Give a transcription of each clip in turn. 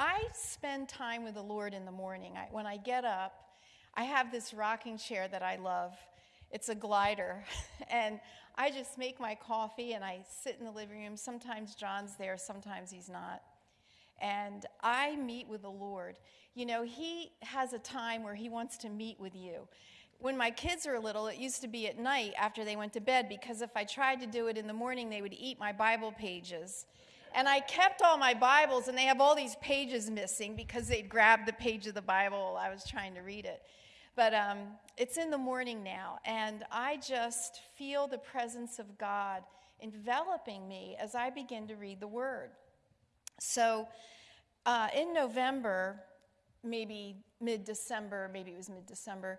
I spend time with the Lord in the morning. I, when I get up, I have this rocking chair that I love. It's a glider. and I just make my coffee and I sit in the living room. Sometimes John's there, sometimes he's not. And I meet with the Lord. You know, he has a time where he wants to meet with you. When my kids were little, it used to be at night after they went to bed because if I tried to do it in the morning, they would eat my Bible pages. And I kept all my Bibles, and they have all these pages missing because they'd grabbed the page of the Bible while I was trying to read it. But um, it's in the morning now, and I just feel the presence of God enveloping me as I begin to read the Word. So uh, in November, maybe mid December, maybe it was mid December,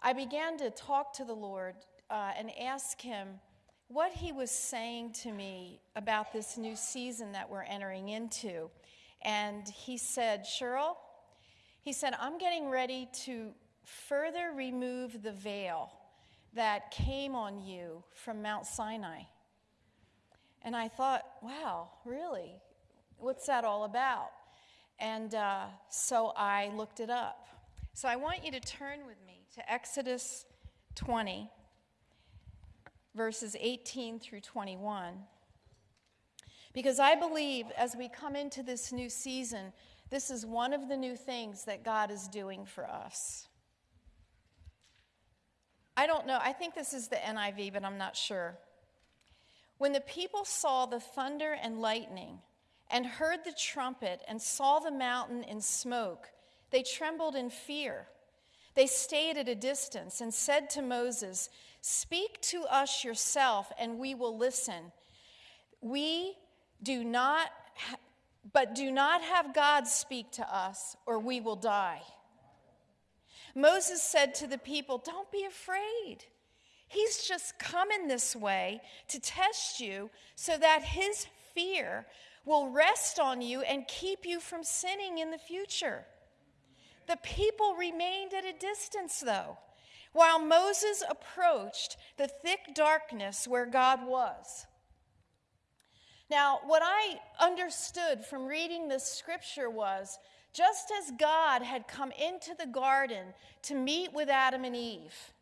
I began to talk to the Lord uh, and ask Him what he was saying to me about this new season that we're entering into. And he said, Cheryl, he said, I'm getting ready to further remove the veil that came on you from Mount Sinai. And I thought, wow, really? What's that all about? And uh, so I looked it up. So I want you to turn with me to Exodus 20 verses 18 through 21. Because I believe as we come into this new season, this is one of the new things that God is doing for us. I don't know, I think this is the NIV, but I'm not sure. When the people saw the thunder and lightning, and heard the trumpet, and saw the mountain in smoke, they trembled in fear. They stayed at a distance and said to Moses, Speak to us yourself, and we will listen. We do not, but do not have God speak to us, or we will die. Moses said to the people, Don't be afraid. He's just coming this way to test you so that his fear will rest on you and keep you from sinning in the future. The people remained at a distance, though while Moses approached the thick darkness where God was. Now, what I understood from reading this scripture was just as God had come into the garden to meet with Adam and Eve,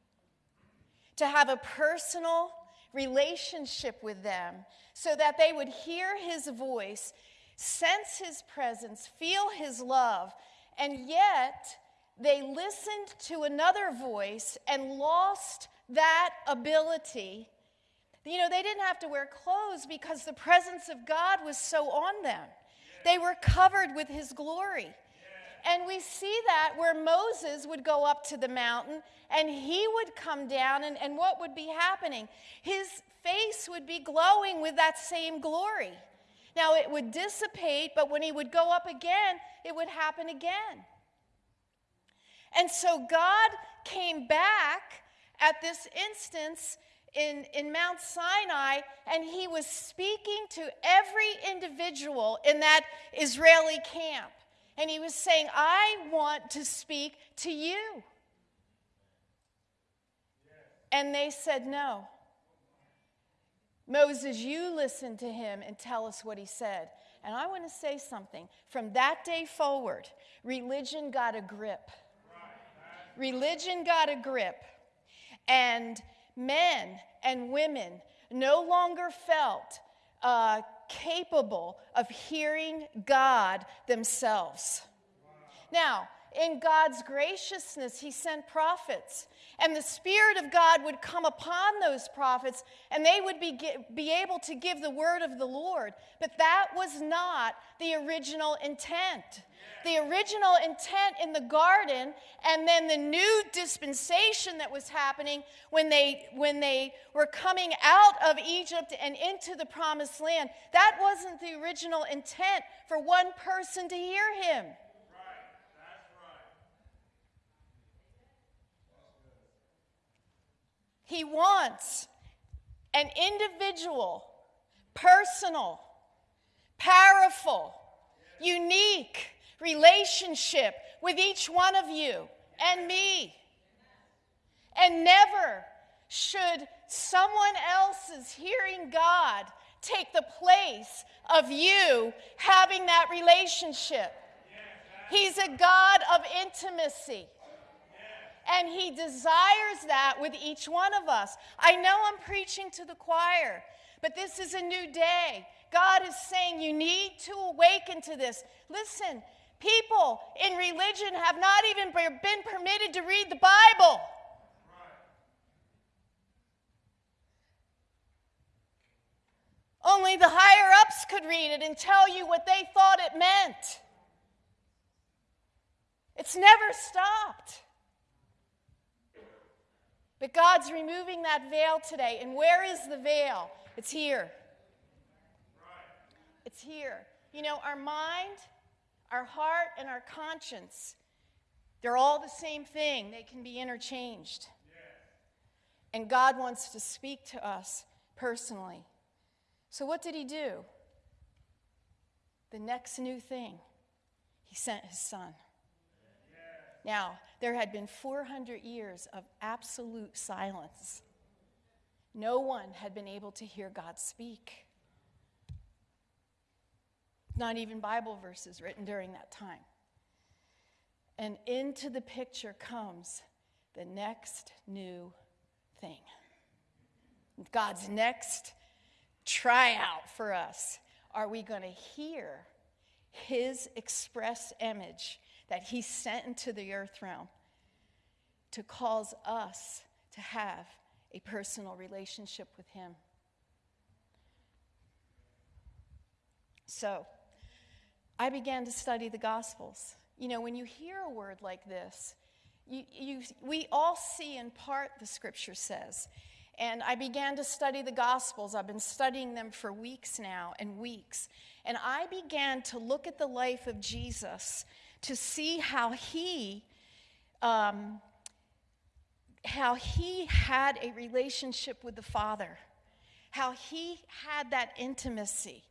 to have a personal relationship with them so that they would hear his voice, sense his presence, feel his love, and yet they listened to another voice and lost that ability. You know, they didn't have to wear clothes because the presence of God was so on them. They were covered with his glory. And we see that where Moses would go up to the mountain and he would come down, and, and what would be happening? His face would be glowing with that same glory. Now, it would dissipate, but when he would go up again, it would happen again. And so God came back at this instance in, in Mount Sinai, and he was speaking to every individual in that Israeli camp. And he was saying, I want to speak to you. And they said, No. Moses, you listen to him and tell us what he said. And I want to say something. From that day forward, religion got a grip religion got a grip, and men and women no longer felt uh, capable of hearing God themselves. Now, in God's graciousness, He sent prophets. And the Spirit of God would come upon those prophets, and they would be, be able to give the word of the Lord. But that was not the original intent the original intent in the garden and then the new dispensation that was happening when they when they were coming out of Egypt and into the promised land that wasn't the original intent for one person to hear him He wants an individual, personal, powerful, unique, relationship with each one of you and me. And never should someone else's hearing God take the place of you having that relationship. He's a God of intimacy. And He desires that with each one of us. I know I'm preaching to the choir, but this is a new day. God is saying you need to awaken to this. Listen, people in religion have not even been permitted to read the Bible. Only the higher ups could read it and tell you what they thought it meant. It's never stopped. But God's removing that veil today. And where is the veil? It's here. It's here. You know, our mind, our heart, and our conscience, they're all the same thing. They can be interchanged. And God wants to speak to us personally. So, what did he do? The next new thing, he sent his son. Now, there had been 400 years of absolute silence. No one had been able to hear God speak. Not even Bible verses written during that time. And into the picture comes the next new thing. God's next tryout for us. Are we going to hear his express image that he sent into the earth realm to cause us to have a personal relationship with him? So, I began to study the Gospels. You know, when you hear a word like this, you, you, we all see in part, the scripture says. And I began to study the Gospels. I've been studying them for weeks now and weeks. And I began to look at the life of Jesus to see how he. Um, how he had a relationship with the Father, how he had that intimacy.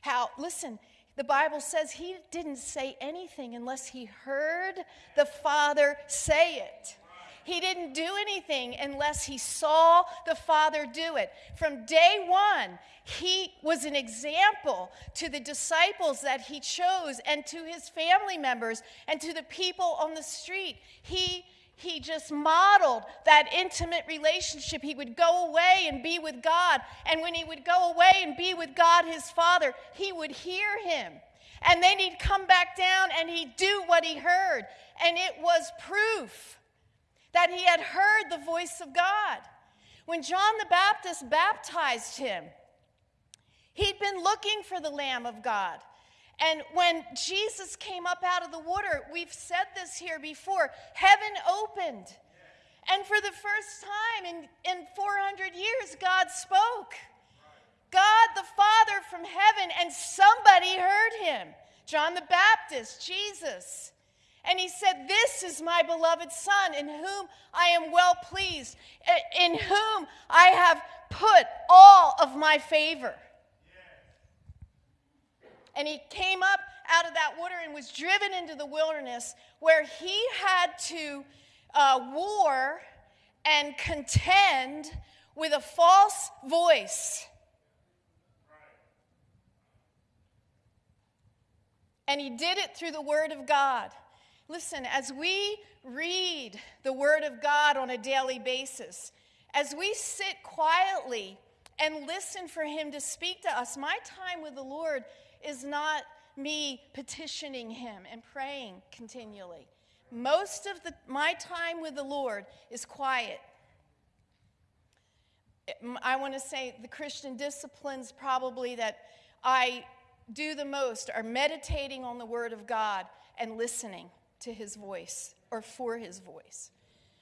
How, listen, the Bible says he didn't say anything unless he heard the Father say it. He didn't do anything unless he saw the Father do it. From day one, he was an example to the disciples that he chose and to his family members and to the people on the street. He he just modeled that intimate relationship. He would go away and be with God. And when he would go away and be with God, his Father, he would hear him. And then he'd come back down and he'd do what he heard. And it was proof that he had heard the voice of God. When John the Baptist baptized him, he'd been looking for the Lamb of God. And when Jesus came up out of the water, we've said this here before, heaven opened. And for the first time in, in 400 years, God spoke. God the Father from heaven, and somebody heard him John the Baptist, Jesus. And he said, This is my beloved Son, in whom I am well pleased, in whom I have put all of my favor. And he came up out of that water and was driven into the wilderness where he had to uh, war and contend with a false voice. And he did it through the Word of God. Listen, as we read the Word of God on a daily basis, as we sit quietly and listen for Him to speak to us, my time with the Lord is not me petitioning Him and praying continually. Most of the, my time with the Lord is quiet. I want to say the Christian disciplines probably that I do the most are meditating on the Word of God and listening to his voice or for his voice.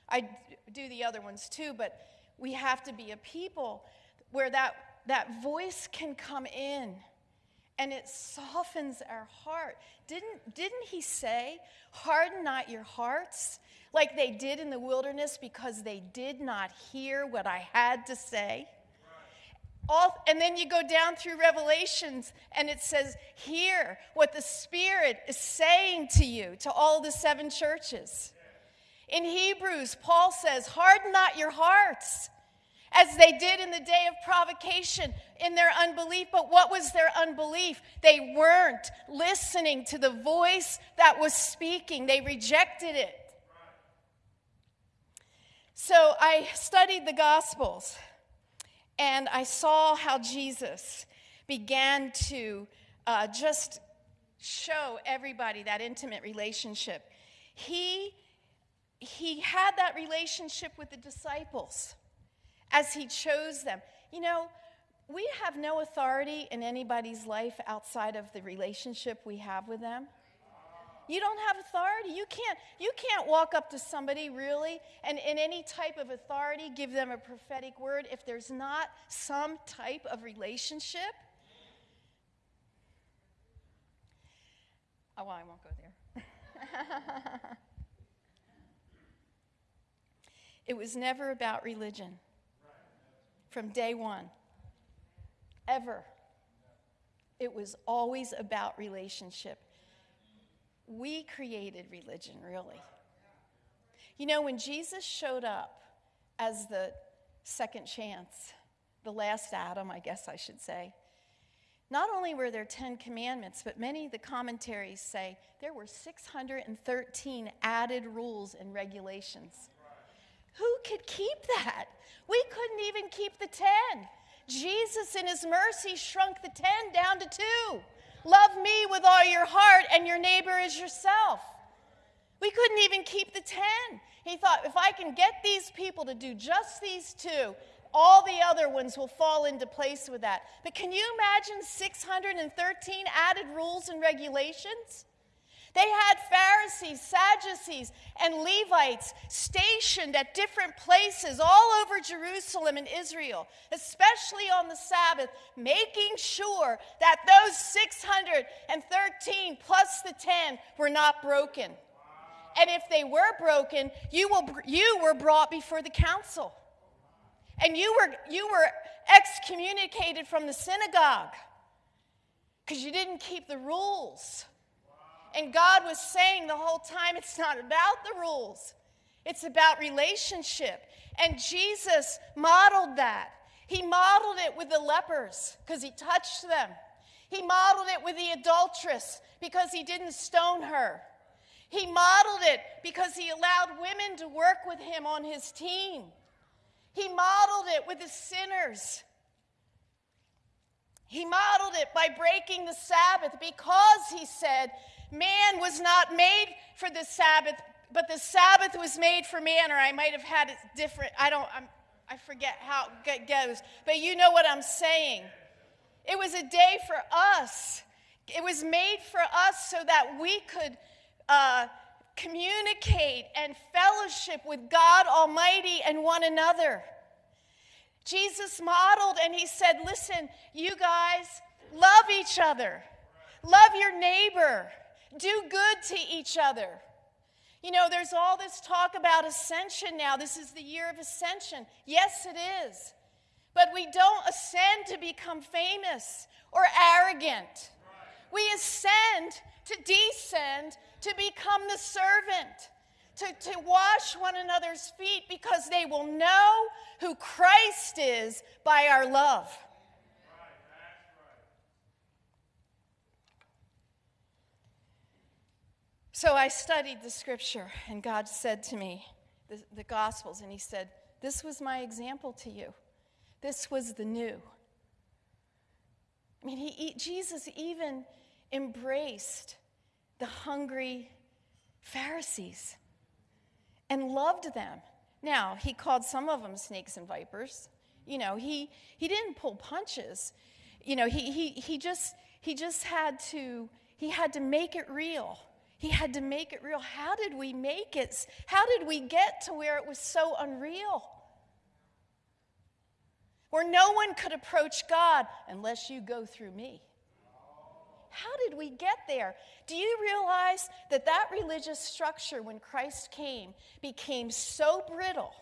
I do the other ones too, but we have to be a people where that, that voice can come in and it softens our heart. Didn't, didn't he say, Harden not your hearts like they did in the wilderness because they did not hear what I had to say? All, and then you go down through Revelations and it says, Hear what the Spirit is saying to you, to all the seven churches. In Hebrews, Paul says, Harden not your hearts as they did in the day of provocation in their unbelief. But what was their unbelief? They weren't listening to the voice that was speaking, they rejected it. So I studied the Gospels and I saw how Jesus began to uh, just show everybody that intimate relationship. He, he had that relationship with the disciples as he chose them. You know, we have no authority in anybody's life outside of the relationship we have with them. You don't have authority. You can't, you can't walk up to somebody really and in any type of authority give them a prophetic word if there's not some type of relationship. Oh, well, I won't go there. it was never about religion from day one. Ever. It was always about relationship. We created religion, really. You know, when Jesus showed up as the second chance, the last Adam, I guess I should say, not only were there 10 commandments, but many of the commentaries say there were 613 added rules and regulations. Who could keep that? We couldn't even keep the 10. Jesus, in his mercy, shrunk the 10 down to two. Love me with all your heart and your neighbor as yourself. We couldn't even keep the 10. He thought, if I can get these people to do just these two, all the other ones will fall into place with that. But can you imagine 613 added rules and regulations? They had Pharisees, Sadducees, and Levites stationed at different places all over Jerusalem and Israel, especially on the Sabbath, making sure that those 613 plus the 10 were not broken. And if they were broken, you, will, you were brought before the council. And you were, you were excommunicated from the synagogue because you didn't keep the rules. And God was saying the whole time it's not about the rules, it's about relationship. And Jesus modeled that. He modeled it with the lepers because he touched them. He modeled it with the adulteress because he didn't stone her. He modeled it because he allowed women to work with him on his team. He modeled it with the sinners. He modeled it by breaking the Sabbath because he said, Man was not made for the Sabbath, but the Sabbath was made for man, or I might have had it different. I don't, I'm, I forget how it goes, but you know what I'm saying. It was a day for us. It was made for us so that we could uh, communicate and fellowship with God Almighty and one another. Jesus modeled and he said, Listen, you guys, love each other, love your neighbor, do good to each other. You know, there's all this talk about ascension now. This is the year of ascension. Yes, it is. But we don't ascend to become famous or arrogant. We ascend to descend to become the servant, to, to wash one another's feet because they will know who Christ is by our love. So I studied the scripture, and God said to me, the, the, Gospels, and He said, This was my example to you. This was the new. I mean, he, Jesus even embraced the hungry Pharisees and loved them. Now, he called some of them snakes and vipers. You know, he, he didn't pull punches. You know, he, he, he, just, he just had to, he had to make it real. He had to make it real. How did we make it? How did we get to where it was so unreal? Where no one could approach God unless you go through me. How did we get there? Do you realize that that religious structure, when Christ came, became so brittle?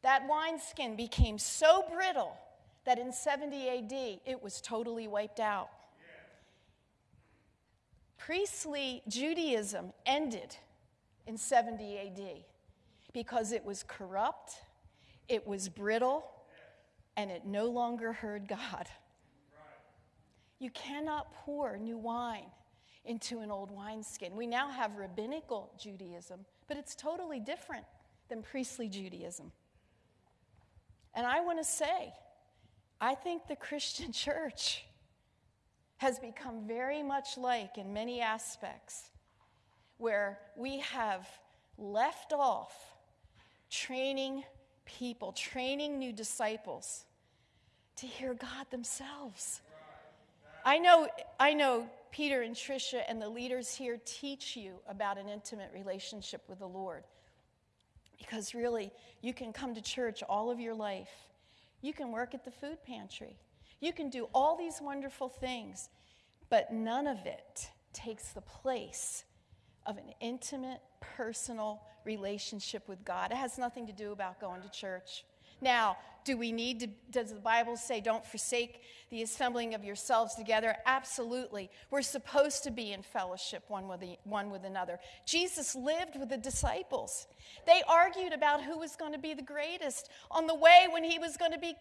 That wineskin became so brittle that in 70 AD it was totally wiped out priestly Judaism ended in 70 AD because it was corrupt, it was brittle, and it no longer heard God. You cannot pour new wine into an old wineskin. We now have rabbinical Judaism, but it's totally different than priestly Judaism. And I want to say, I think the Christian church has become very much like, in many aspects, where we have left off training people, training new disciples to hear God themselves. I know, I know Peter and Tricia and the leaders here teach you about an intimate relationship with the Lord. Because really, you can come to church all of your life. You can work at the food pantry. You can do all these wonderful things, but none of it takes the place of an intimate, personal relationship with God. It has nothing to do about going to church. Now, do we need to, does the Bible say don't forsake the assembling of yourselves together? Absolutely. We're supposed to be in fellowship one with, the, one with another. Jesus lived with the disciples. They argued about who was going to be the greatest on the way when he was going to be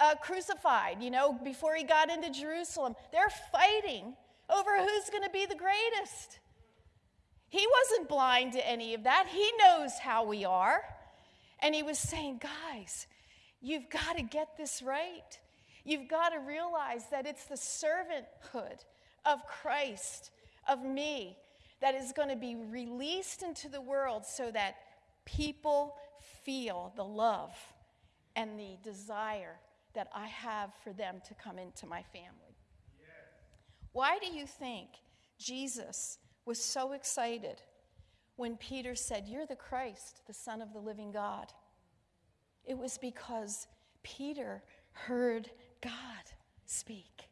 uh, crucified, you know, before he got into Jerusalem. They're fighting over who's going to be the greatest. He wasn't blind to any of that. He knows how we are. And he was saying, guys, You've got to get this right. You've got to realize that it's the servanthood of Christ, of me, that is going to be released into the world so that people feel the love and the desire that I have for them to come into my family. Why do you think Jesus was so excited when Peter said, You're the Christ, the Son of the living God? It was because Peter heard God speak.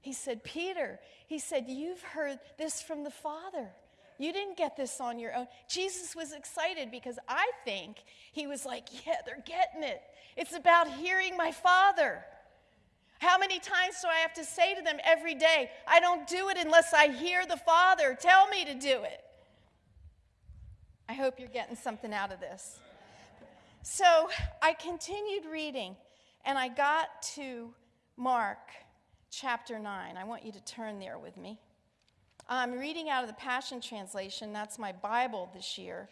He said, Peter, he said, You've heard this from the Father. You didn't get this on your own. Jesus was excited because I think he was like, Yeah, they're getting it. It's about hearing my Father. How many times do I have to say to them every day, I don't do it unless I hear the Father tell me to do it? I hope you're getting something out of this. So I continued reading and I got to Mark chapter 9. I want you to turn there with me. I'm reading out of the Passion Translation. That's my Bible this year.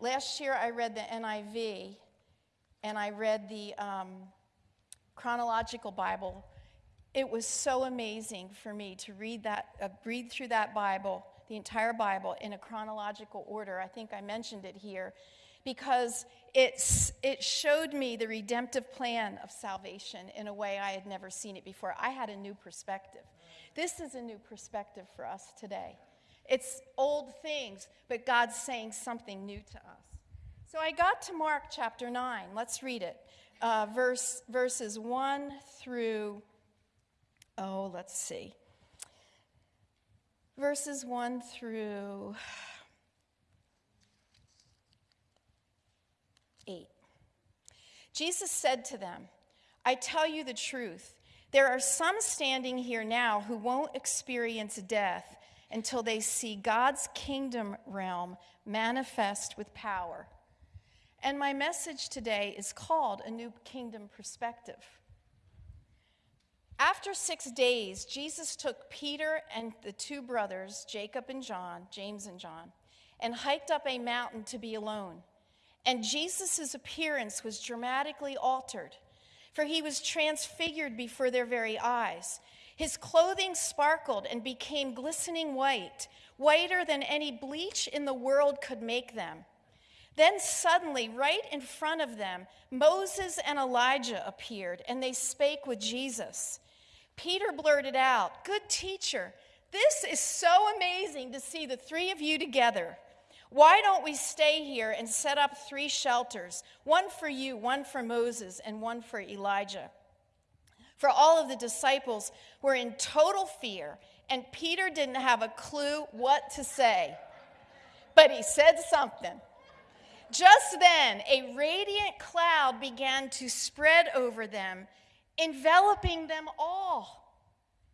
Last year I read the NIV and I read the um, chronological Bible. It was so amazing for me to read that, uh, read through that Bible, the entire Bible, in a chronological order. I think I mentioned it here because it's, it showed me the redemptive plan of salvation in a way I had never seen it before. I had a new perspective. This is a new perspective for us today. It's old things, but God's saying something new to us. So I got to Mark chapter 9. Let's read it. Uh, verse, verses 1 through, oh, let's see. Verses 1 through 8. Jesus said to them, I tell you the truth. There are some standing here now who won't experience death until they see God's kingdom realm manifest with power. And my message today is called A New Kingdom Perspective. After six days, Jesus took Peter and the two brothers, Jacob and John, James and John, and hiked up a mountain to be alone. And Jesus' appearance was dramatically altered, for he was transfigured before their very eyes. His clothing sparkled and became glistening white, whiter than any bleach in the world could make them. Then suddenly, right in front of them, Moses and Elijah appeared, and they spake with Jesus. Peter blurted out, Good teacher, this is so amazing to see the three of you together. Why don't we stay here and set up three shelters one for you, one for Moses, and one for Elijah? For all of the disciples were in total fear, and Peter didn't have a clue what to say. But he said something. Just then, a radiant cloud began to spread over them, enveloping them all,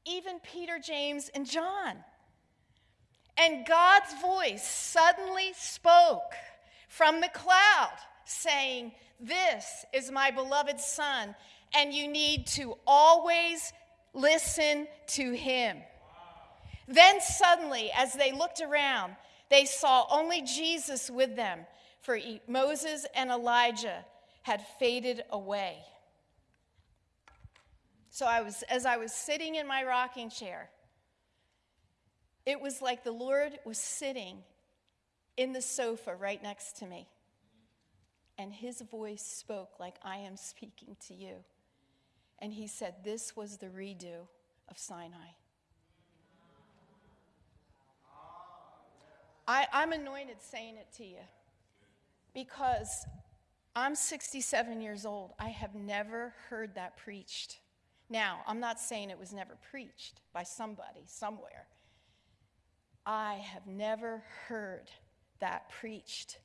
even Peter, James, and John. And God's voice suddenly spoke from the cloud, saying, This is my beloved Son, and you need to always listen to him. Then suddenly, as they looked around, they saw only Jesus with them, for Moses and Elijah had faded away. So I was as I was sitting in my rocking chair, it was like the Lord was sitting in the sofa right next to me. And his voice spoke like I am speaking to you. And he said, This was the redo of Sinai. I, I'm anointed saying it to you because I'm 67 years old. I have never heard that preached. Now, I'm not saying it was never preached by somebody somewhere. I have never heard that preached.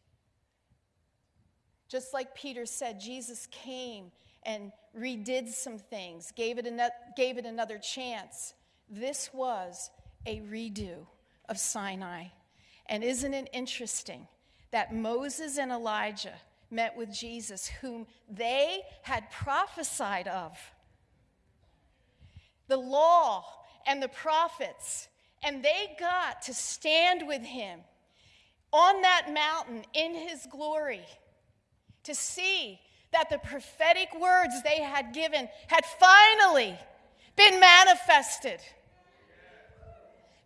Just like Peter said, Jesus came and redid some things, gave it, another, gave it another chance. This was a redo of Sinai. And isn't it interesting that Moses and Elijah met with Jesus, whom they had prophesied of? The law and the prophets, and they got to stand with him on that mountain in his glory to see that the prophetic words they had given had finally been manifested.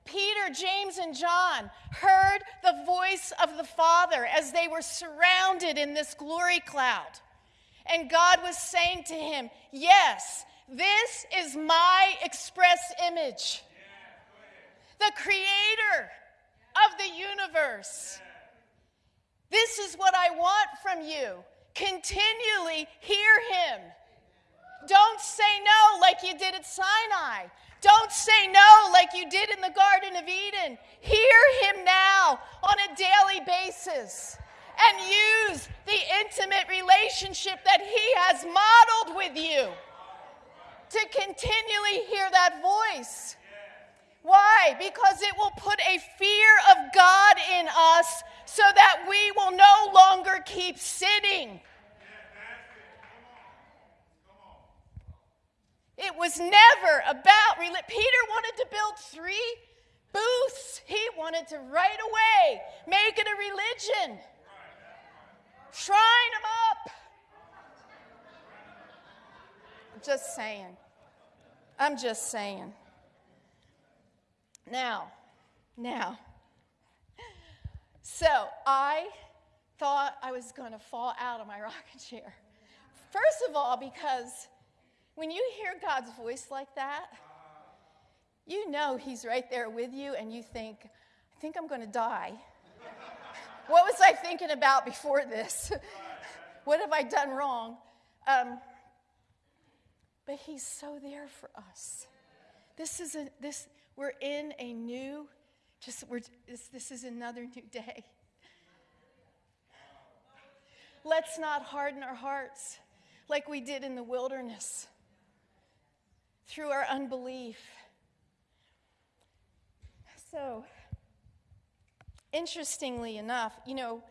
Peter, James, and John heard the voice of the Father as they were surrounded in this glory cloud. And God was saying to him, Yes, this is my express image. The creator of the universe. This is what I want from you. Continually hear him. Don't say no like you did at Sinai. Don't say no like you did in the Garden of Eden. Hear him now on a daily basis and use the intimate relationship that he has modeled with you to continually hear that voice. Why? Because it will put a fear of God in us so that we will no longer keep sitting. It was never about. Peter wanted to build three booths. He wanted to right away make it a religion. Shrine them up. I'm just saying. I'm just saying. Now, now. So I thought I was going to fall out of my rocking chair. First of all, because when you hear God's voice like that, you know He's right there with you, and you think, I think I'm going to die. what was I thinking about before this? what have I done wrong? Um, but He's so there for us. This is a, this, we're in a new, just, we're, this, this is another new day. Let's not harden our hearts like we did in the wilderness through our unbelief. So, interestingly enough, you know,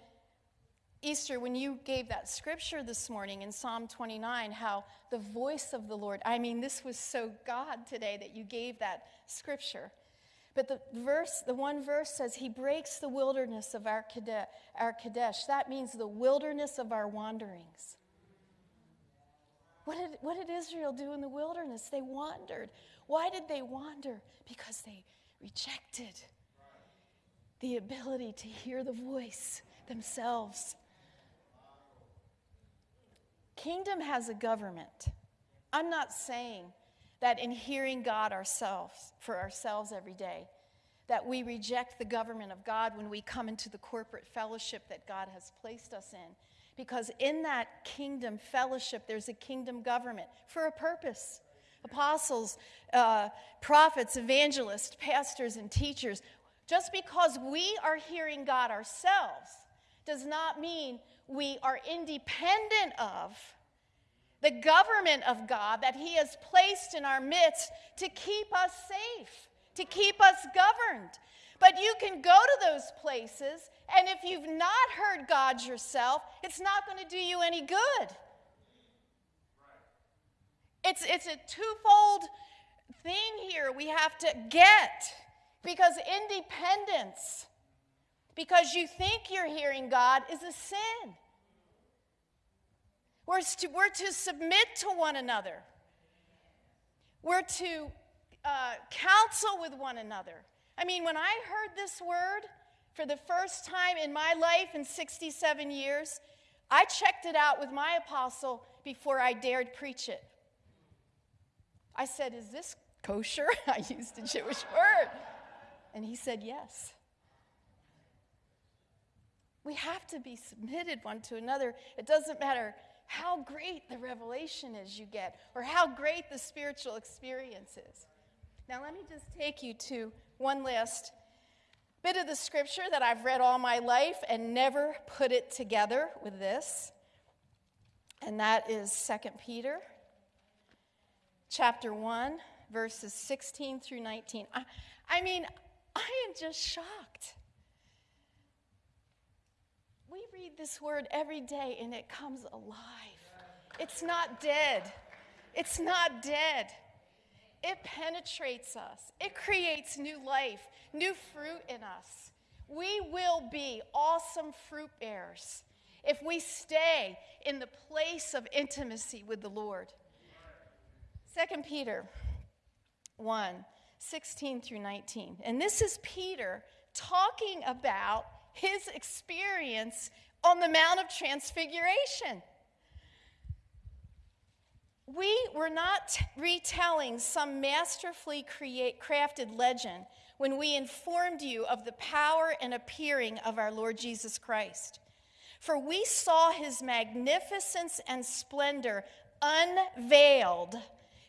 Easter, when you gave that scripture this morning in Psalm 29, how the voice of the Lord, I mean, this was so God today that you gave that scripture. But the verse, the one verse says, He breaks the wilderness of our Kadesh. That means the wilderness of our wanderings. What did, what did Israel do in the wilderness? They wandered. Why did they wander? Because they rejected the ability to hear the voice themselves. Kingdom has a government. I'm not saying that in hearing God ourselves, for ourselves every day, that we reject the government of God when we come into the corporate fellowship that God has placed us in. Because in that kingdom fellowship, there's a kingdom government for a purpose. Apostles, uh, prophets, evangelists, pastors, and teachers. Just because we are hearing God ourselves does not mean we are independent of the government of God that He has placed in our midst to keep us safe, to keep us governed. But you can go to those places, and if you've not heard God yourself, it's not going to do you any good. It's, it's a twofold thing here we have to get because independence, because you think you're hearing God, is a sin. We're to, we're to submit to one another. We're to uh, counsel with one another. I mean, when I heard this word for the first time in my life in 67 years, I checked it out with my apostle before I dared preach it. I said, Is this kosher? I used a Jewish word. And he said, Yes. We have to be submitted one to another. It doesn't matter how great the revelation is you get or how great the spiritual experience is. Now, let me just take you to one last bit of the scripture that I've read all my life and never put it together with this. And that is 2 Peter chapter 1 verses 16 through 19. I, I mean, I am just shocked. We read this word every day and it comes alive. It's not dead. It's not dead. It penetrates us, it creates new life, new fruit in us. We will be awesome fruit bearers if we stay in the place of intimacy with the Lord. 2 Peter 1 16 through 19. And this is Peter talking about his experience on the Mount of Transfiguration. We were not retelling some masterfully create, crafted legend when we informed you of the power and appearing of our Lord Jesus Christ. For we saw his magnificence and splendor unveiled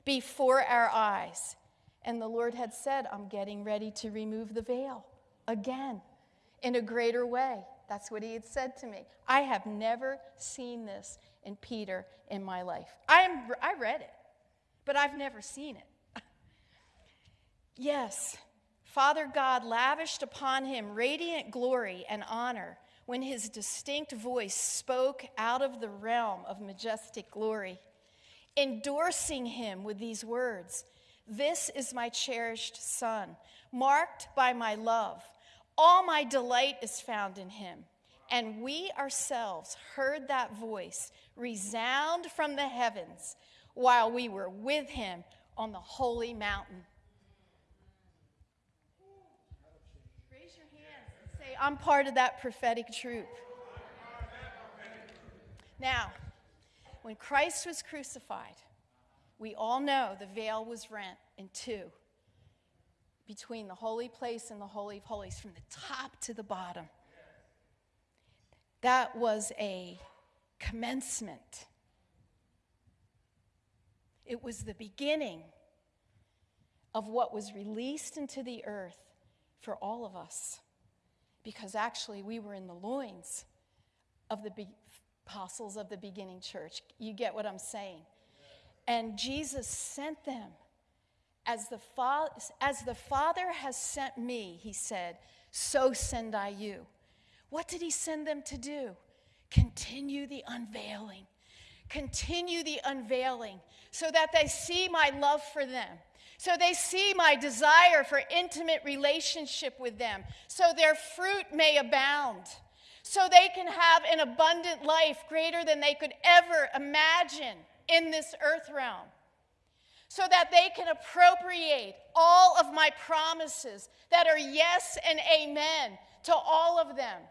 before our eyes. And the Lord had said, I'm getting ready to remove the veil again in a greater way. That's what he had said to me. I have never seen this in Peter in my life. I, am, I read it, but I've never seen it. yes, Father God lavished upon him radiant glory and honor when his distinct voice spoke out of the realm of majestic glory, endorsing him with these words This is my cherished Son, marked by my love. All my delight is found in him. And we ourselves heard that voice resound from the heavens while we were with him on the holy mountain. Raise your hands and say, I'm part of that prophetic troop. Now, when Christ was crucified, we all know the veil was rent in two between the holy place and the Holy of Holies, from the top to the bottom. That was a commencement. It was the beginning of what was released into the earth for all of us. Because actually, we were in the loins of the be- apostles of the beginning church. You get what I'm saying? And Jesus sent them. As the, fa- as the Father has sent me, he said, so send I you. What did he send them to do? Continue the unveiling. Continue the unveiling so that they see my love for them. So they see my desire for intimate relationship with them. So their fruit may abound. So they can have an abundant life greater than they could ever imagine in this earth realm. So that they can appropriate all of my promises that are yes and amen to all of them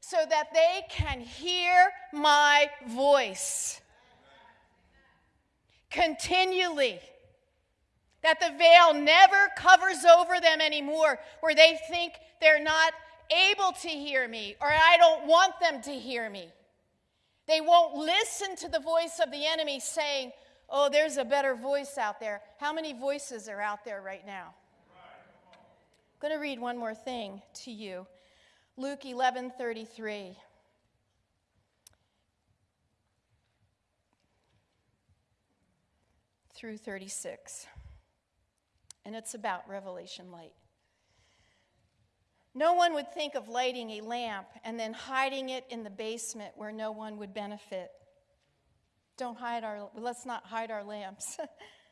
so that they can hear my voice continually. That the veil never covers over them anymore, where they think they're not able to hear me or I don't want them to hear me. They won't listen to the voice of the enemy saying, Oh, there's a better voice out there. How many voices are out there right now? I'm going to read one more thing to you. Luke 11:33. through 36. And it's about revelation light. No one would think of lighting a lamp and then hiding it in the basement where no one would benefit. Don't hide our, let's not hide our lamps.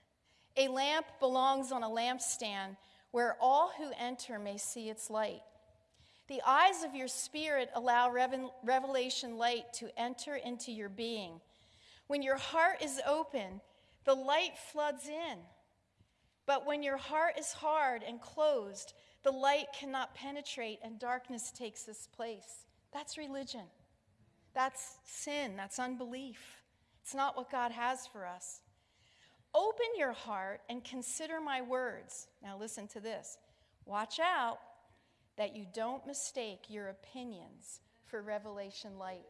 a lamp belongs on a lampstand where all who enter may see its light. The eyes of your spirit allow revelation light to enter into your being. When your heart is open, the light floods in. But when your heart is hard and closed, the light cannot penetrate and darkness takes its place. That's religion. That's sin. That's unbelief. It's not what God has for us. Open your heart and consider my words. Now, listen to this. Watch out that you don't mistake your opinions for revelation light.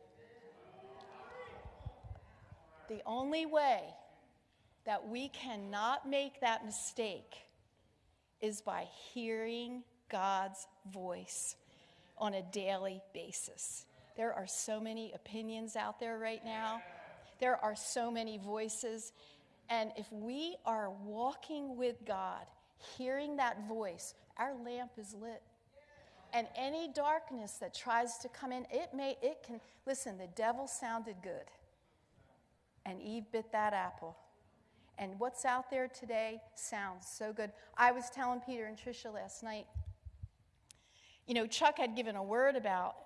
The only way that we cannot make that mistake is by hearing God's voice on a daily basis. There are so many opinions out there right now. There are so many voices. And if we are walking with God, hearing that voice, our lamp is lit. And any darkness that tries to come in, it may, it can, listen, the devil sounded good. And Eve bit that apple. And what's out there today sounds so good. I was telling Peter and Trisha last night, you know, Chuck had given a word about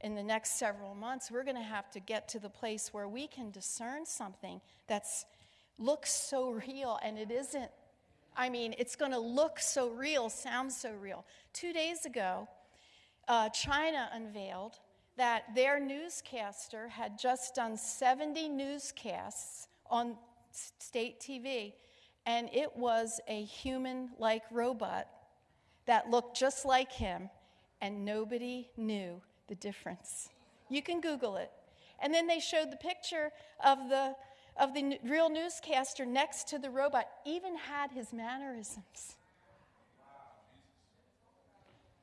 in the next several months, we're going to have to get to the place where we can discern something that's looks so real and it isn't. I mean, it's going to look so real, sound so real. Two days ago, uh, China unveiled that their newscaster had just done 70 newscasts on state TV, and it was a human like robot that looked just like him, and nobody knew the difference. You can Google it. And then they showed the picture of the, of the real newscaster next to the robot, even had his mannerisms.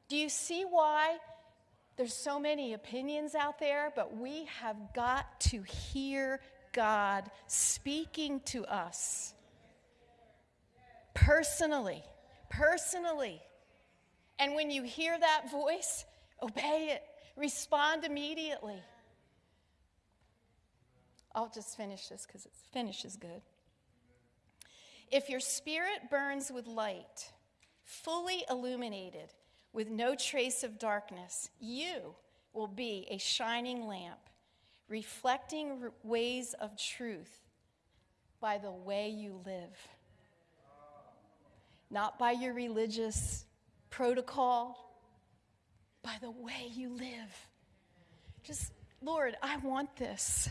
Do you see why there's so many opinions out there, but we have got to hear God speaking to us personally. Personally. And when you hear that voice, obey it, respond immediately. I'll just finish this because finish is good. If your spirit burns with light, fully illuminated, with no trace of darkness, you will be a shining lamp reflecting ways of truth by the way you live. Not by your religious protocol, by the way you live. Just, Lord, I want this.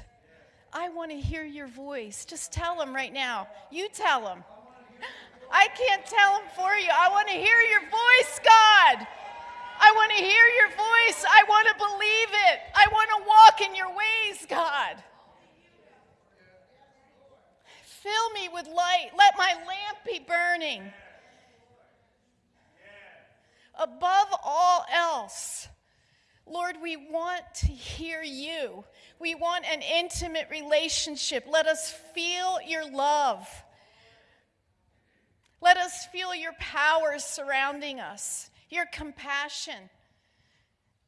I want to hear your voice. Just tell them right now. You tell them. I can't tell them for you. I want to hear your voice, God. I want to hear your voice. I want to believe it. I want to walk in your ways, God. Fill me with light. Let my lamp be burning. Above all else, Lord, we want to hear you. We want an intimate relationship. Let us feel your love. Let us feel your power surrounding us your compassion,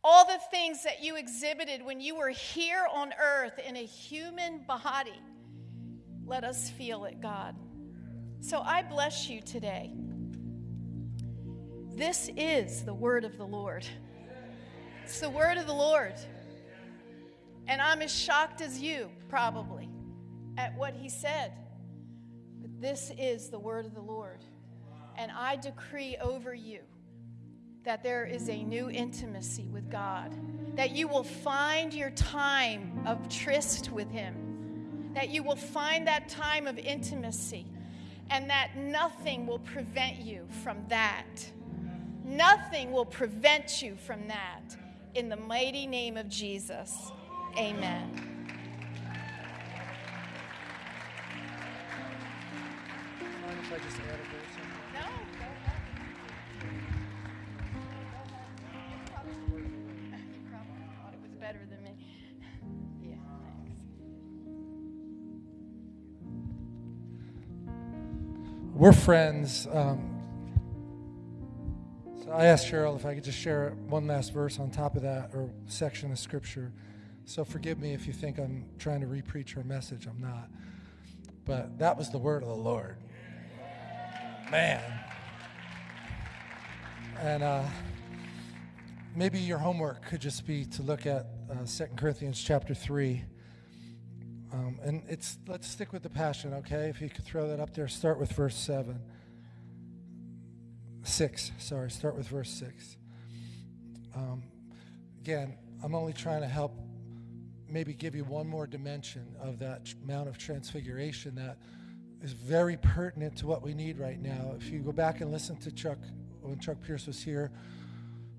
all the things that you exhibited when you were here on earth in a human body. Let us feel it, God. So I bless you today. This is the word of the Lord. It's the word of the Lord. And I'm as shocked as you, probably, at what he said. But this is the word of the Lord. And I decree over you that there is a new intimacy with God, that you will find your time of tryst with Him, that you will find that time of intimacy, and that nothing will prevent you from that. Nothing will prevent you from that. In the mighty name of Jesus, amen. if I just add a we're friends. Um, so I asked Cheryl if I could just share one last verse on top of that or section of scripture. So forgive me if you think I'm trying to repreach her message. I'm not. But that was the word of the Lord. Man. And uh, maybe your homework could just be to look at uh, 2 Corinthians chapter 3. Um, and it's let's stick with the passion, okay? If you could throw that up there, start with verse 7. 6, sorry, start with verse 6. Um, again, I'm only trying to help maybe give you one more dimension of that Mount of Transfiguration that is very pertinent to what we need right now. If you go back and listen to Chuck, when Chuck Pierce was here,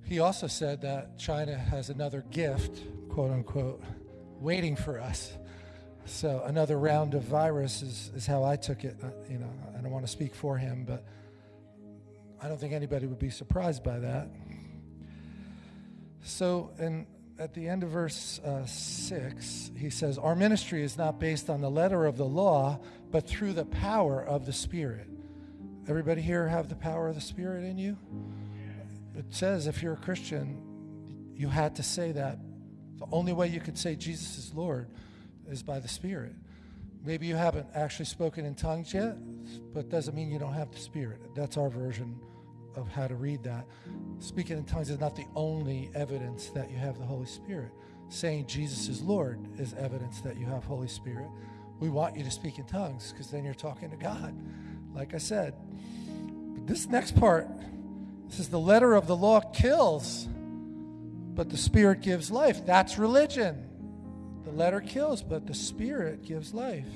he also said that China has another gift, quote unquote, waiting for us. So another round of virus is, is how I took it. Uh, you know, I don't want to speak for him, but I don't think anybody would be surprised by that. So, and at the end of verse uh, 6, he says, Our ministry is not based on the letter of the law, but through the power of the Spirit. Everybody here have the power of the Spirit in you? It says if you're a Christian, you had to say that. The only way you could say Jesus is Lord is by the Spirit. Maybe you haven't actually spoken in tongues yet, but doesn't mean you don't have the Spirit. That's our version of how to read that. Speaking in tongues is not the only evidence that you have the Holy Spirit. Saying Jesus is Lord is evidence that you have Holy Spirit. We want you to speak in tongues because then you're talking to God, like I said. But this next part, this is the letter of the law kills, but the Spirit gives life. That's religion. The letter kills, but the Spirit gives life.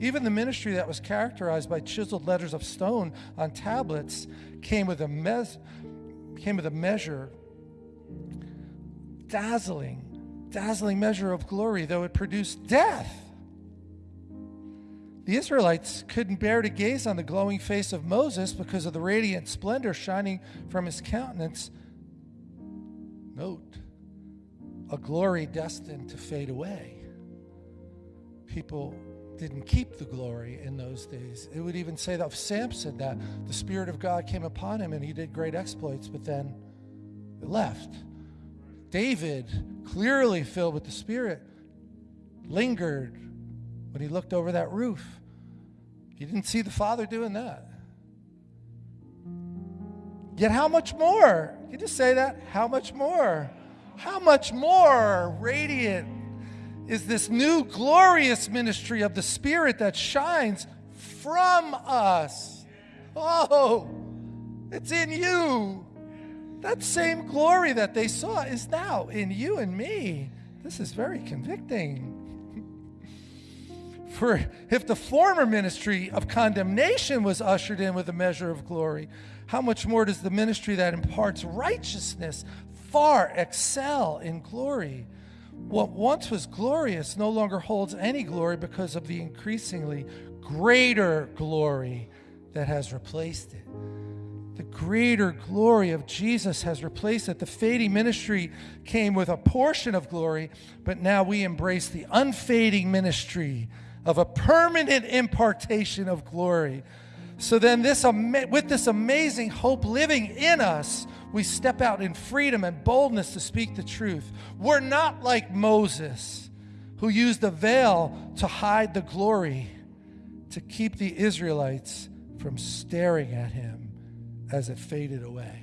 Even the ministry that was characterized by chiseled letters of stone on tablets came with a, mes- came with a measure, dazzling, dazzling measure of glory, though it produced death. The Israelites couldn't bear to gaze on the glowing face of Moses because of the radiant splendor shining from his countenance. Note, a glory destined to fade away. People didn't keep the glory in those days. It would even say that of Samson that the Spirit of God came upon him and he did great exploits, but then it left. David, clearly filled with the Spirit, lingered when he looked over that roof. He didn't see the Father doing that. Yet, how much more? You just say that? How much more? How much more radiant is this new glorious ministry of the Spirit that shines from us. Oh, it's in you. That same glory that they saw is now in you and me. This is very convicting. For if the former ministry of condemnation was ushered in with a measure of glory, how much more does the ministry that imparts righteousness far excel in glory? What once was glorious no longer holds any glory because of the increasingly greater glory that has replaced it. The greater glory of Jesus has replaced it. The fading ministry came with a portion of glory, but now we embrace the unfading ministry of a permanent impartation of glory. So then, this, with this amazing hope living in us, we step out in freedom and boldness to speak the truth. We're not like Moses, who used the veil to hide the glory, to keep the Israelites from staring at him as it faded away.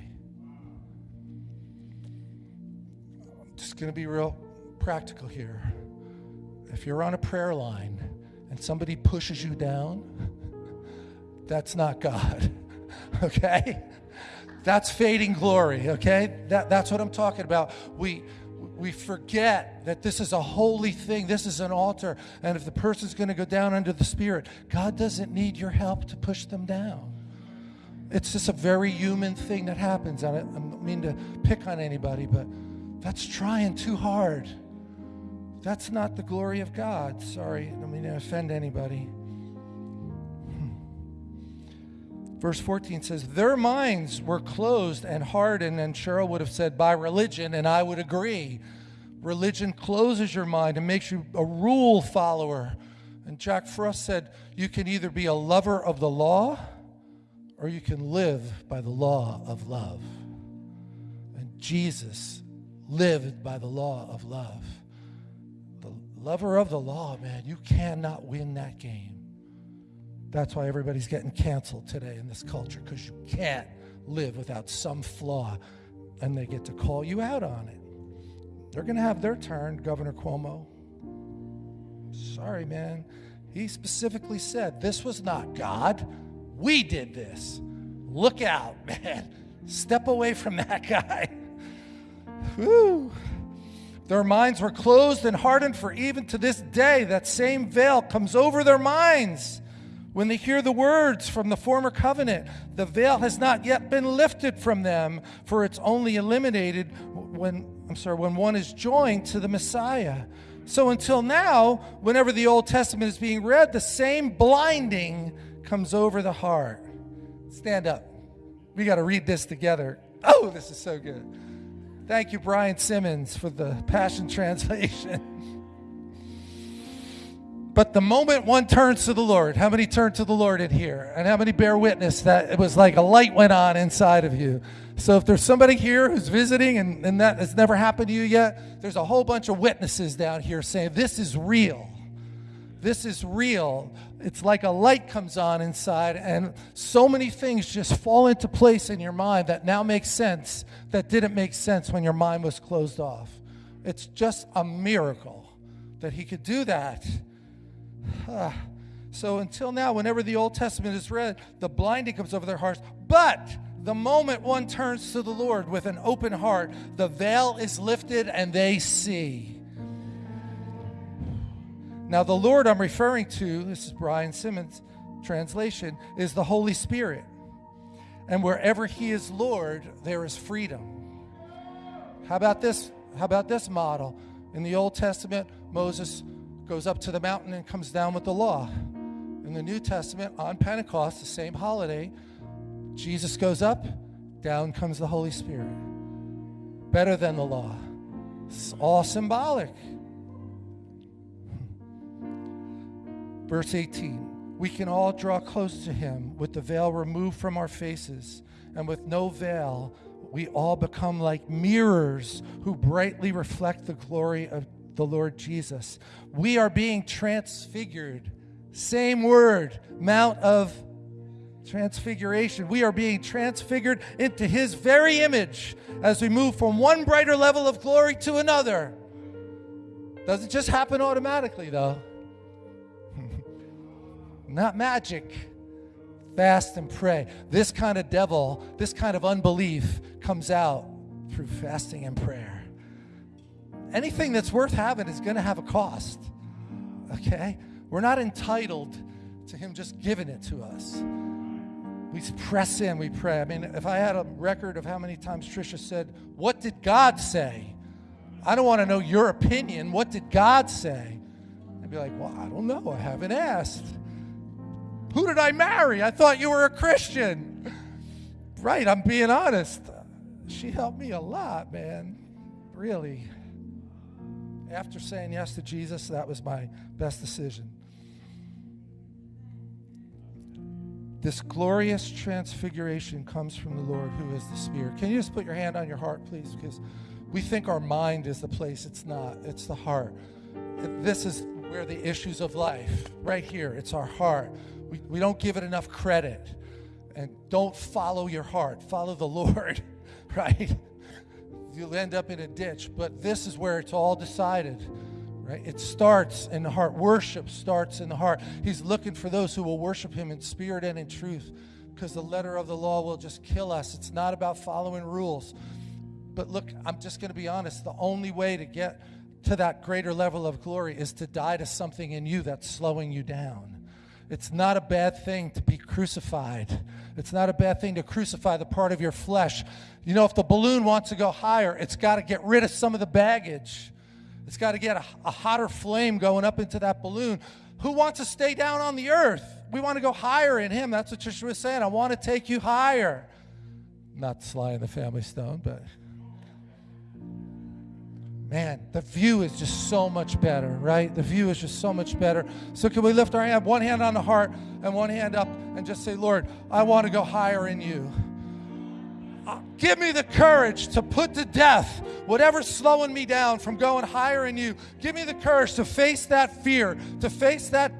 I'm just going to be real practical here. If you're on a prayer line and somebody pushes you down, that's not God, okay? That's fading glory, okay? That, that's what I'm talking about. We, we forget that this is a holy thing. This is an altar. And if the person's going to go down under the Spirit, God doesn't need your help to push them down. It's just a very human thing that happens. I don't mean to pick on anybody, but that's trying too hard. That's not the glory of God. Sorry, I don't mean to offend anybody. Verse 14 says, Their minds were closed and hardened, and Cheryl would have said, by religion, and I would agree. Religion closes your mind and makes you a rule follower. And Jack Frost said, You can either be a lover of the law or you can live by the law of love. And Jesus lived by the law of love. The lover of the law, man, you cannot win that game. That's why everybody's getting canceled today in this culture because you can't live without some flaw and they get to call you out on it. They're going to have their turn, Governor Cuomo. Sorry, man. He specifically said this was not God. We did this. Look out, man. Step away from that guy. Whew. Their minds were closed and hardened, for even to this day, that same veil comes over their minds. When they hear the words from the former covenant, the veil has not yet been lifted from them, for it's only eliminated when, I'm sorry, when one is joined to the Messiah. So until now, whenever the Old Testament is being read, the same blinding comes over the heart. Stand up. We got to read this together. Oh, this is so good. Thank you, Brian Simmons, for the Passion Translation. But the moment one turns to the Lord, how many turn to the Lord in here? And how many bear witness that it was like a light went on inside of you? So if there's somebody here who's visiting and, and that has never happened to you yet, there's a whole bunch of witnesses down here saying, This is real. This is real. It's like a light comes on inside, and so many things just fall into place in your mind that now make sense that didn't make sense when your mind was closed off. It's just a miracle that He could do that. So until now, whenever the Old Testament is read, the blinding comes over their hearts. But the moment one turns to the Lord with an open heart, the veil is lifted and they see. Now, the Lord I'm referring to, this is Brian Simmons' translation, is the Holy Spirit. And wherever He is Lord, there is freedom. How about this? How about this model? In the Old Testament, Moses goes up to the mountain and comes down with the law. In the New Testament, on Pentecost, the same holiday, Jesus goes up, down comes the Holy Spirit. Better than the law. It's all symbolic. Verse 18 We can all draw close to him with the veil removed from our faces, and with no veil, we all become like mirrors who brightly reflect the glory of the Lord Jesus. We are being transfigured. Same word, Mount of Transfiguration. We are being transfigured into His very image as we move from one brighter level of glory to another. Doesn't just happen automatically, though. Not magic. Fast and pray. This kind of devil, this kind of unbelief comes out through fasting and prayer anything that's worth having is going to have a cost. Okay? We're not entitled to Him just giving it to us. We press in, we pray. I mean, if I had a record of how many times Trisha said, What did God say? I don't want to know your opinion. What did God say? I'd be like, Well, I don't know. I haven't asked. Who did I marry? I thought you were a Christian. right, I'm being honest. She helped me a lot, man. Really after saying yes to Jesus, that was my best decision. This glorious transfiguration comes from the Lord who is the Spirit. Can you just put your hand on your heart, please? Because we think our mind is the place. It's not, it's the heart. This is where the issues of life, right here, it's our heart. We, we don't give it enough credit. And don't follow your heart, follow the Lord, right? You'll end up in a ditch. But this is where it's all decided. Right? It starts in the heart. Worship starts in the heart. He's looking for those who will worship him in spirit and in truth because the letter of the law will just kill us. It's not about following rules. But look, I'm just going to be honest. The only way to get to that greater level of glory is to die to something in you that's slowing you down. It's not a bad thing to be crucified. It's not a bad thing to crucify the part of your flesh. You know, if the balloon wants to go higher, it's got to get rid of some of the baggage. It's got to get a, a, hotter flame going up into that balloon. Who wants to stay down on the earth? We want to go higher in Him. That's what Trisha was saying. I want to take you higher. Not Sly and the Family Stone, but man, the view is just so much better, right? The view is just so much better. So, can we lift our hand, one hand on the heart and one hand up, and just say, Lord, I want to go higher in you. Uh, give me the courage to put to death whatever's slowing me down from going higher in you. Give me the courage to face that fear, to face that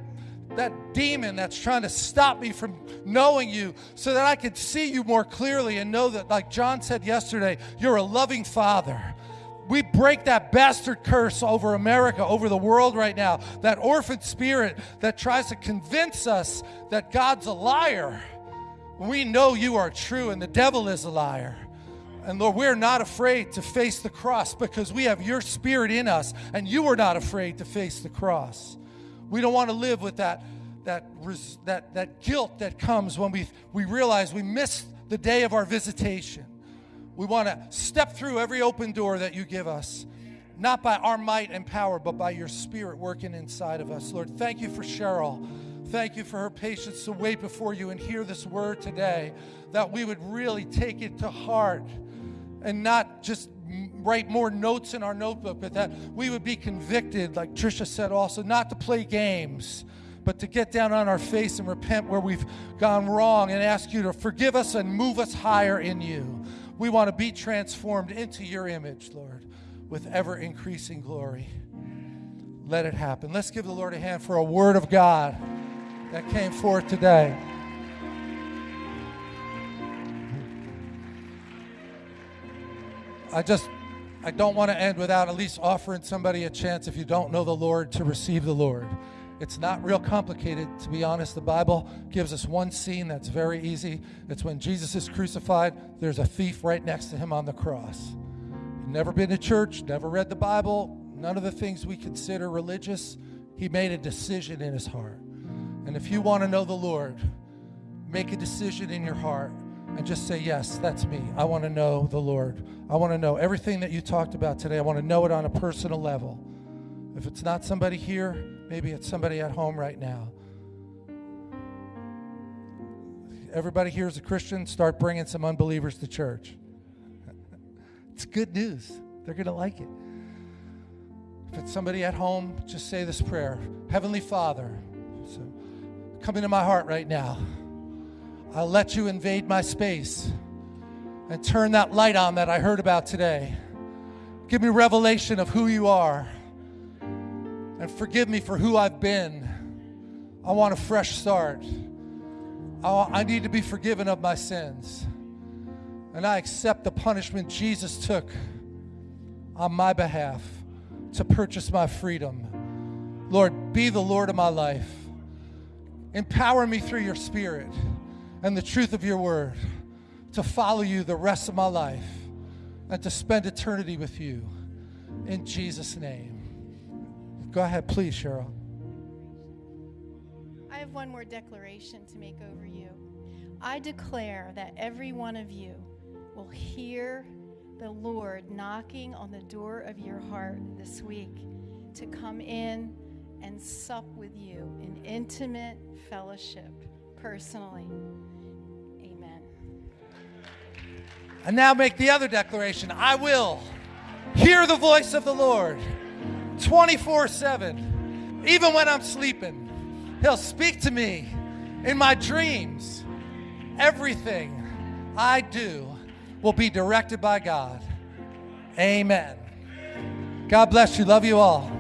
that demon that's trying to stop me from knowing you so that I could see you more clearly and know that, like John said yesterday, you're a loving father. We break that bastard curse over America, over the world right now, that orphan spirit that tries to convince us that God's a liar. We know you are true and the devil is a liar. And Lord, we're not afraid to face the cross because we have your spirit in us, and you are not afraid to face the cross. We don't want to live with that, that, that, that guilt that comes when we, we realize we missed the day of our visitation. We want to step through every open door that you give us, not by our might and power, but by your spirit working inside of us. Lord, thank you for Cheryl. Thank you for her patience to wait before you and hear this word today, that we would really take it to heart and not just write more notes in our notebook, but that we would be convicted, like Trisha said also, not to play games, but to get down on our face and repent where we've gone wrong and ask you to forgive us and move us higher in you. We want to be transformed into your image, Lord, with ever increasing glory. Let it happen. Let's give the Lord a hand for a word of God that came forth today. I just I don't want to end without at least offering somebody a chance if you don't know the Lord to receive the Lord. It's not real complicated, to be honest. The Bible gives us one scene that's very easy. It's when Jesus is crucified, there's a thief right next to him on the cross. Never been to church, never read the Bible, none of the things we consider religious. He made a decision in his heart. And if you want to know the Lord, make a decision in your heart and just say, Yes, that's me. I want to know the Lord. I want to know everything that you talked about today. I want to know it on a personal level. If it's not somebody here, maybe it's somebody at home right now. Everybody here is a Christian, start bringing some unbelievers to church. it's good news. They're going to like it. If it's somebody at home, just say this prayer Heavenly Father, so come into my heart right now. I'll let you invade my space and turn that light on that I heard about today. Give me revelation of who you are and forgive me for who I've been. I want a fresh start. I need to be forgiven of my sins. And I accept the punishment Jesus took on my behalf to purchase my freedom. Lord, be the Lord of my life. Empower me through your Spirit and the truth of your word to follow you the rest of my life and to spend eternity with you. In Jesus' name. Go ahead, please, Cheryl. I have one more declaration to make over you. I declare that every one of you will hear the Lord knocking on the door of your heart this week to come in and sup with you in intimate fellowship personally. Amen. And now make the other declaration I will hear the voice of the Lord 24 7. Even when I'm sleeping, He'll speak to me in my dreams. Everything I do will be directed by God. Amen. God bless you. Love you all.